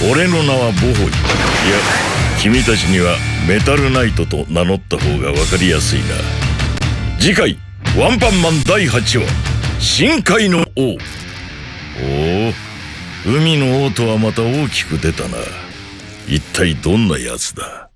俺の名はボホイいや君たちにはメタルナイトと名乗った方が分かりやすいな。次回「ワンパンマン第8話深海の王」おお海の王とはまた大きく出たな。一体どんなやつだ？